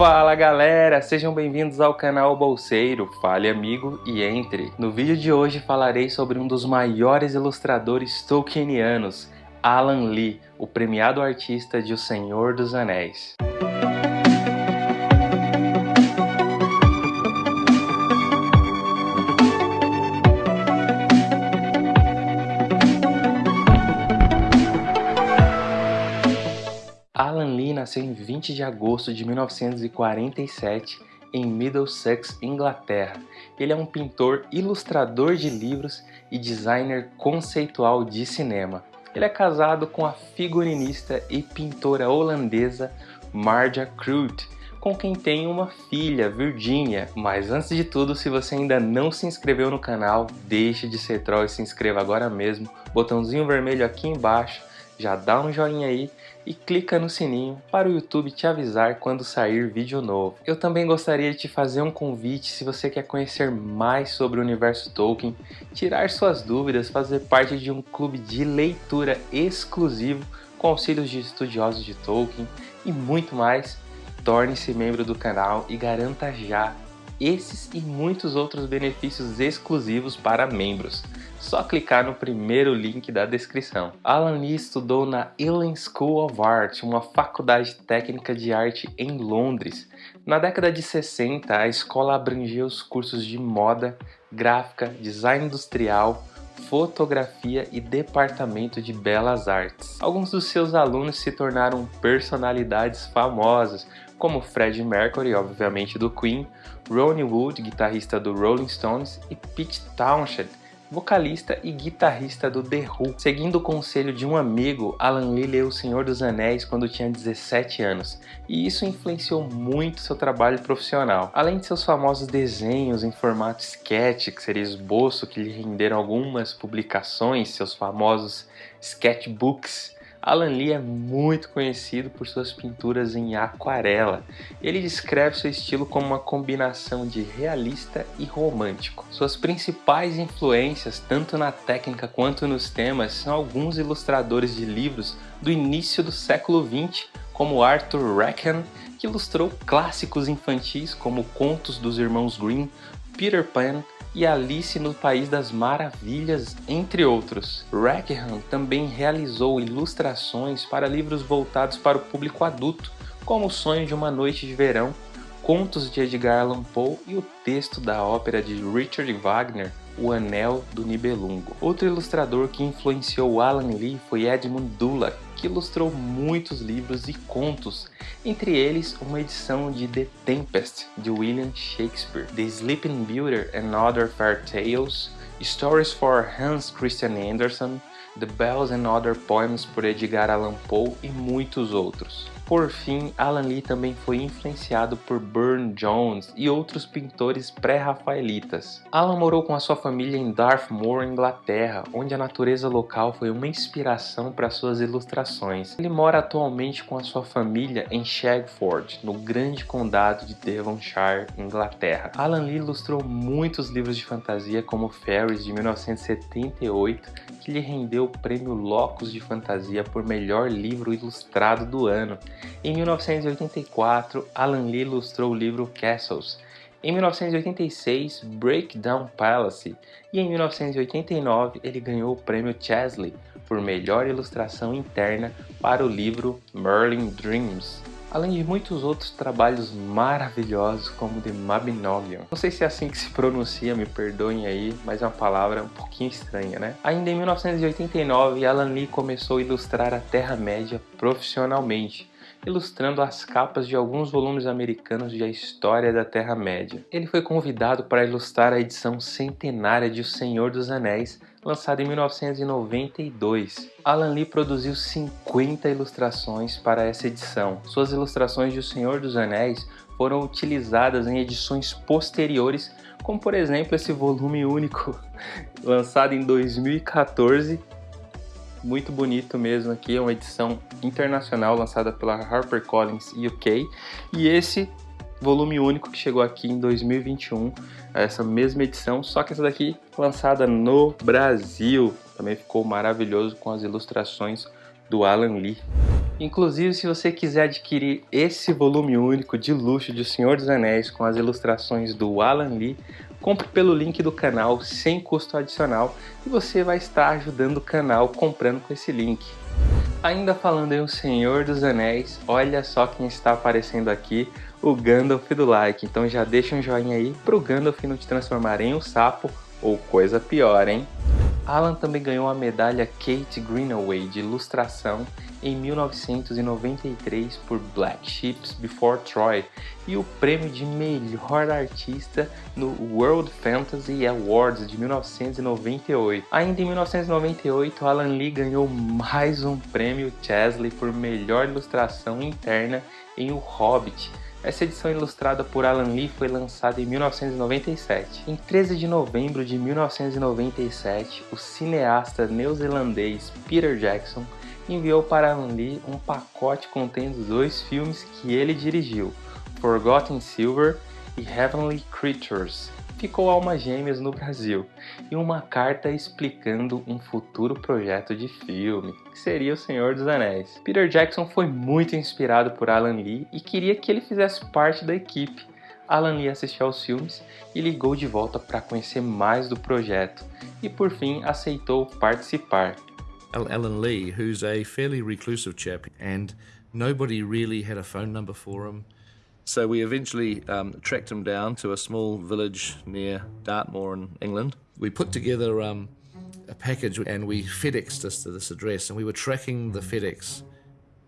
Fala galera, sejam bem-vindos ao canal Bolseiro, fale amigo e entre. No vídeo de hoje falarei sobre um dos maiores ilustradores tolkienianos, Alan Lee, o premiado artista de O Senhor dos Anéis. Alan Lee nasceu em 20 de agosto de 1947 em Middlesex, Inglaterra. Ele é um pintor, ilustrador de livros e designer conceitual de cinema. Ele é casado com a figurinista e pintora holandesa Marja Kroot, com quem tem uma filha, Virginia. Mas antes de tudo, se você ainda não se inscreveu no canal, deixe de ser troll e se inscreva agora mesmo. Botãozinho vermelho aqui embaixo, já dá um joinha aí e clica no sininho para o YouTube te avisar quando sair vídeo novo. Eu também gostaria de te fazer um convite se você quer conhecer mais sobre o universo Tolkien, tirar suas dúvidas, fazer parte de um clube de leitura exclusivo com auxílios de estudiosos de Tolkien e muito mais, torne-se membro do canal e garanta já esses e muitos outros benefícios exclusivos para membros. Só clicar no primeiro link da descrição. Alan Lee estudou na Ealing School of Art, uma faculdade técnica de arte em Londres. Na década de 60, a escola abrangia os cursos de moda, gráfica, design industrial, fotografia e departamento de belas artes. Alguns dos seus alunos se tornaram personalidades famosas, como Freddie Mercury, obviamente do Queen, Ronnie Wood, guitarrista do Rolling Stones, e Pete Townshend, vocalista e guitarrista do The Who. Seguindo o conselho de um amigo, Alan Lee leu O Senhor dos Anéis quando tinha 17 anos, e isso influenciou muito seu trabalho profissional. Além de seus famosos desenhos em formato sketch, que seria esboço, que lhe renderam algumas publicações, seus famosos sketchbooks, Alan Lee é muito conhecido por suas pinturas em aquarela. Ele descreve seu estilo como uma combinação de realista e romântico. Suas principais influências, tanto na técnica quanto nos temas, são alguns ilustradores de livros do início do século XX, como Arthur Rackham, que ilustrou clássicos infantis como Contos dos Irmãos Grimm, Peter Pan e Alice no País das Maravilhas, entre outros. Rackham também realizou ilustrações para livros voltados para o público adulto, como O Sonho de uma Noite de Verão, contos de Edgar Allan Poe e o texto da ópera de Richard Wagner, O Anel do Nibelungo. Outro ilustrador que influenciou Alan Lee foi Edmund Dulac, que ilustrou muitos livros e contos, entre eles uma edição de The Tempest, de William Shakespeare, The Sleeping Beauty and Other Fair Tales, Stories for Hans Christian Andersen, The Bells and Other Poems por Edgar Allan Poe e muitos outros. Por fim, Alan Lee também foi influenciado por Burne Jones e outros pintores pré-rafaelitas. Alan morou com a sua família em Dartmoor, Inglaterra, onde a natureza local foi uma inspiração para suas ilustrações. Ele mora atualmente com a sua família em Shagford, no grande condado de Devonshire, Inglaterra. Alan Lee ilustrou muitos livros de fantasia como Fairies de 1978, que lhe rendeu o prêmio Locus de Fantasia por melhor livro ilustrado do ano. Em 1984, Alan Lee ilustrou o livro Castles. Em 1986, Breakdown Palace. E em 1989, ele ganhou o prêmio Chesley por melhor ilustração interna para o livro Merlin Dreams além de muitos outros trabalhos maravilhosos como The Mabinogion. Não sei se é assim que se pronuncia, me perdoem aí, mas é uma palavra um pouquinho estranha, né? Ainda em 1989, Alan Lee começou a ilustrar a Terra-média profissionalmente, ilustrando as capas de alguns volumes americanos de A História da Terra-média. Ele foi convidado para ilustrar a edição centenária de O Senhor dos Anéis, lançado em 1992. Alan Lee produziu 50 ilustrações para essa edição. Suas ilustrações de O Senhor dos Anéis foram utilizadas em edições posteriores, como por exemplo esse volume único, lançado em 2014. Muito bonito mesmo aqui, é uma edição internacional lançada pela HarperCollins UK. E esse volume único que chegou aqui em 2021, essa mesma edição, só que essa daqui lançada no Brasil. Também ficou maravilhoso com as ilustrações do Alan Lee. Inclusive, se você quiser adquirir esse volume único de luxo de O Senhor dos Anéis com as ilustrações do Alan Lee, compre pelo link do canal sem custo adicional e você vai estar ajudando o canal comprando com esse link. Ainda falando em O Senhor dos Anéis, olha só quem está aparecendo aqui, o Gandalf do like. Então já deixa um joinha aí pro Gandalf não te transformar em um sapo ou coisa pior, hein? Alan também ganhou a medalha Kate Greenaway de ilustração em 1993 por Black Ships Before Troy e o prêmio de melhor artista no World Fantasy Awards de 1998. Ainda em 1998, Alan Lee ganhou mais um prêmio Chesley por melhor ilustração interna em O Hobbit, essa edição ilustrada por Alan Lee foi lançada em 1997. Em 13 de novembro de 1997, o cineasta neozelandês Peter Jackson enviou para Alan Lee um pacote contendo dois filmes que ele dirigiu, Forgotten Silver e Heavenly Creatures, ficou Almas Gêmeas no Brasil, e uma carta explicando um futuro projeto de filme, que seria O Senhor dos Anéis. Peter Jackson foi muito inspirado por Alan Lee e queria que ele fizesse parte da equipe. Alan Lee assistiu aos filmes e ligou de volta para conhecer mais do projeto, e por fim aceitou participar. Alan Lee, who's a fairly reclusive chap, and nobody really had a phone number for him. So we eventually um, tracked him down to a small village near Dartmoor in England. We put together um, a package and we FedExed us to this address and we were tracking the FedEx.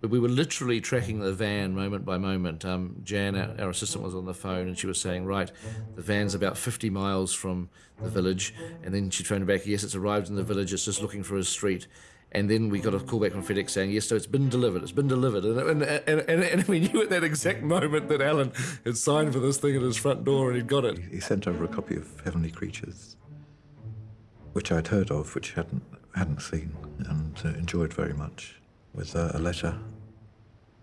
We were literally tracking the van moment by moment. Um, Jan, our, our assistant, was on the phone and she was saying, right, the van's about 50 miles from the village. And then she phoned back, yes, it's arrived in the village, it's just looking for a street and then we got a call back from FedEx saying, yes, so it's been delivered, it's been delivered. And, and, and, and, we knew at that exact moment that Alan had signed for this thing at his front door and he'd got it. He sent over a copy of Heavenly Creatures, which I'd heard of, which hadn't, hadn't seen, and uh, enjoyed very much, with uh, a letter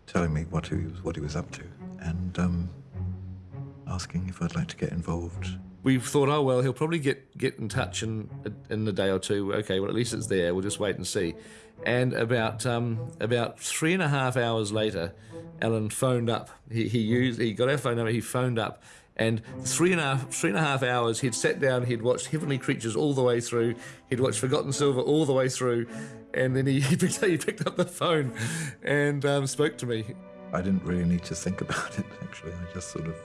telling me what he was, what he was up to, and um, asking if I'd like to get involved we thought, oh well, he'll probably get get in touch in in a day or two. Okay, well at least it's there. We'll just wait and see. And about um, about three and a half hours later, Alan phoned up. He, he used he got our phone number. He phoned up, and three and a half three and a half hours he'd sat down. He'd watched Heavenly Creatures all the way through. He'd watched Forgotten Silver all the way through, and then he he picked, he picked up the phone and um, spoke to me. I didn't really need to think about it. Actually, I just sort of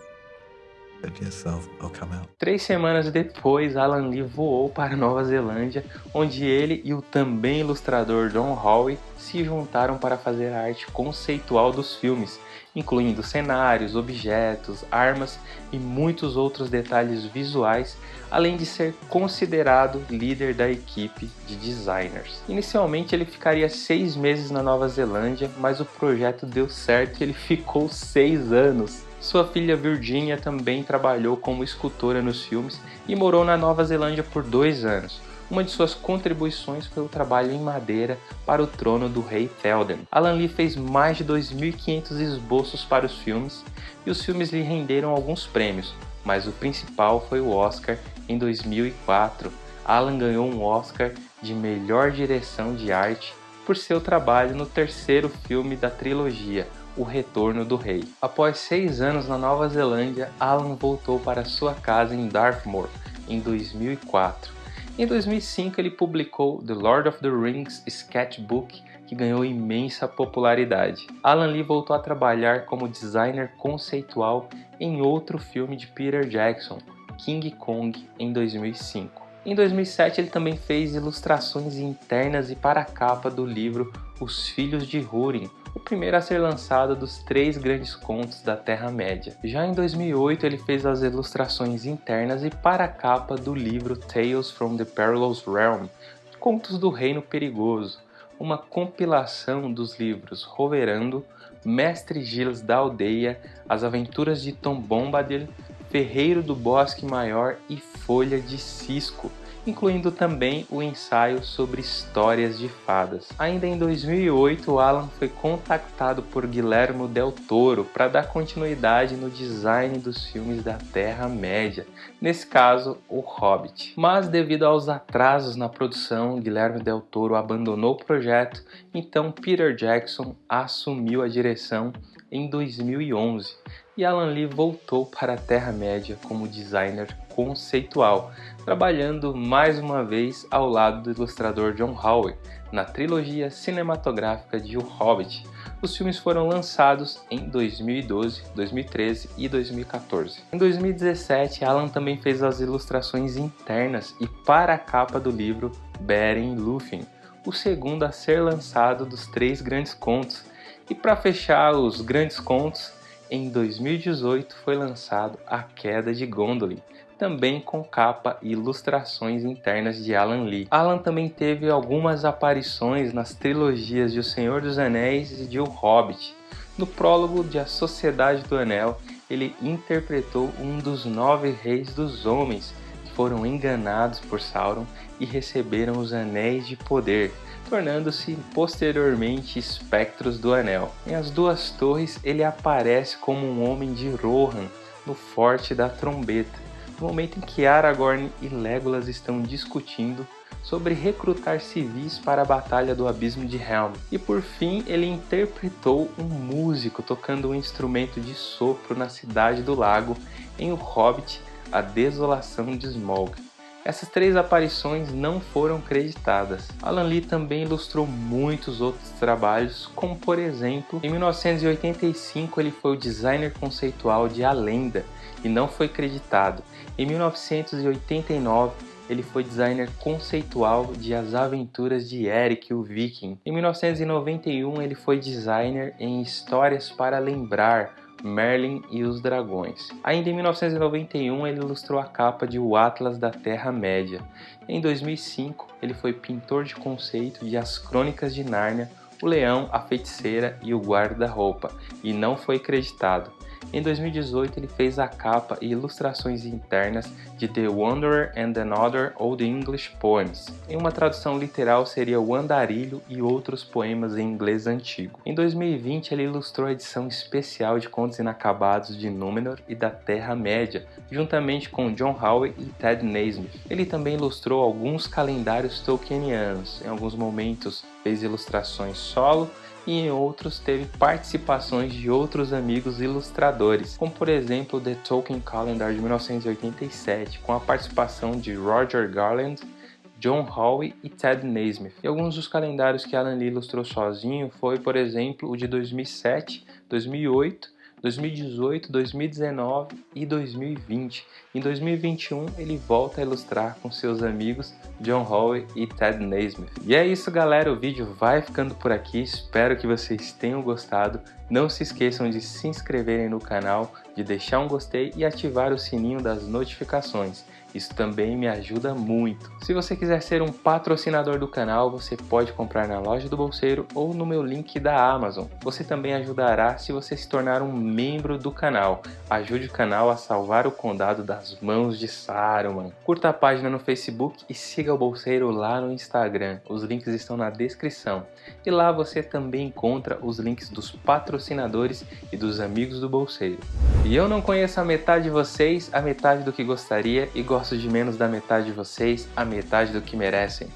Três semanas depois, Alan Lee voou para Nova Zelândia, onde ele e o também ilustrador Don Howe se juntaram para fazer a arte conceitual dos filmes, incluindo cenários, objetos, armas e muitos outros detalhes visuais, além de ser considerado líder da equipe de designers. Inicialmente ele ficaria seis meses na Nova Zelândia, mas o projeto deu certo e ele ficou seis anos. Sua filha Virginia também trabalhou como escultora nos filmes e morou na Nova Zelândia por dois anos. Uma de suas contribuições foi o trabalho em madeira para o trono do rei Théoden. Alan Lee fez mais de 2.500 esboços para os filmes e os filmes lhe renderam alguns prêmios, mas o principal foi o Oscar em 2004. Alan ganhou um Oscar de melhor direção de arte por seu trabalho no terceiro filme da trilogia, o Retorno do Rei. Após seis anos na Nova Zelândia, Alan voltou para sua casa em Dartmoor em 2004. Em 2005 ele publicou The Lord of the Rings Sketchbook, que ganhou imensa popularidade. Alan Lee voltou a trabalhar como designer conceitual em outro filme de Peter Jackson, King Kong, em 2005. Em 2007 ele também fez ilustrações internas e para a capa do livro Os Filhos de Húrin, o primeiro a ser lançado dos três grandes contos da Terra-média. Já em 2008 ele fez as ilustrações internas e para a capa do livro Tales from the Perilous Realm, Contos do Reino Perigoso, uma compilação dos livros Roverando, Mestre Giles da Aldeia, As Aventuras de Tom Bombadil, Ferreiro do Bosque Maior e Folha de Cisco, incluindo também o ensaio sobre histórias de fadas. Ainda em 2008, Alan foi contactado por Guillermo del Toro para dar continuidade no design dos filmes da Terra-média, nesse caso, O Hobbit. Mas devido aos atrasos na produção, Guillermo del Toro abandonou o projeto, então Peter Jackson assumiu a direção em 2011 e Alan Lee voltou para a Terra-média como designer conceitual, trabalhando mais uma vez ao lado do ilustrador John Howe na trilogia cinematográfica de O Hobbit. Os filmes foram lançados em 2012, 2013 e 2014. Em 2017, Alan também fez as ilustrações internas e para a capa do livro Beren Lúthien, o segundo a ser lançado dos três grandes contos. E para fechar os grandes contos, em 2018 foi lançado A Queda de Gondolin, também com capa e ilustrações internas de Alan Lee. Alan também teve algumas aparições nas trilogias de O Senhor dos Anéis e de O Hobbit. No prólogo de A Sociedade do Anel, ele interpretou um dos nove reis dos homens que foram enganados por Sauron e receberam os Anéis de Poder, tornando-se posteriormente espectros do Anel. Em As Duas Torres, ele aparece como um homem de Rohan no Forte da Trombeta, no momento em que Aragorn e Legolas estão discutindo sobre recrutar civis para a Batalha do Abismo de Helm. E por fim, ele interpretou um músico tocando um instrumento de sopro na Cidade do Lago em O Hobbit, A Desolação de Smaug. Essas três aparições não foram creditadas. Alan Lee também ilustrou muitos outros trabalhos, como por exemplo, em 1985 ele foi o designer conceitual de A Lenda e não foi creditado. Em 1989 ele foi designer conceitual de As Aventuras de Eric o Viking. Em 1991 ele foi designer em Histórias para Lembrar, Merlin e os Dragões. Ainda em 1991 ele ilustrou a capa de O Atlas da Terra-média. Em 2005 ele foi pintor de conceito de As Crônicas de Nárnia, O Leão, a Feiticeira e o Guarda-Roupa, e não foi creditado. Em 2018, ele fez a capa e ilustrações internas de The Wanderer and Another Old English Poems. Em uma tradução literal seria O Andarilho e outros poemas em inglês antigo. Em 2020, ele ilustrou a edição especial de Contos Inacabados de Númenor e da Terra-média, juntamente com John Howe e Ted Naismith. Ele também ilustrou alguns calendários tolkienianos. Em alguns momentos fez ilustrações solo e em outros teve participações de outros amigos ilustradores, como por exemplo The Tolkien Calendar de 1987, com a participação de Roger Garland, John Howe e Ted Naismith. E alguns dos calendários que Alan Lee ilustrou sozinho foi, por exemplo, o de 2007, 2008 2018, 2019 e 2020. Em 2021 ele volta a ilustrar com seus amigos John Howe e Ted Naismith. E é isso galera, o vídeo vai ficando por aqui, espero que vocês tenham gostado. Não se esqueçam de se inscreverem no canal, de deixar um gostei e ativar o sininho das notificações. Isso também me ajuda muito. Se você quiser ser um patrocinador do canal, você pode comprar na loja do Bolseiro ou no meu link da Amazon. Você também ajudará se você se tornar um membro do canal. Ajude o canal a salvar o condado das mãos de Saruman. Curta a página no Facebook e siga o Bolseiro lá no Instagram. Os links estão na descrição. E lá você também encontra os links dos patrocinadores e dos amigos do Bolseiro. E eu não conheço a metade de vocês, a metade do que gostaria e gosto gosto de menos da metade de vocês a metade do que merecem.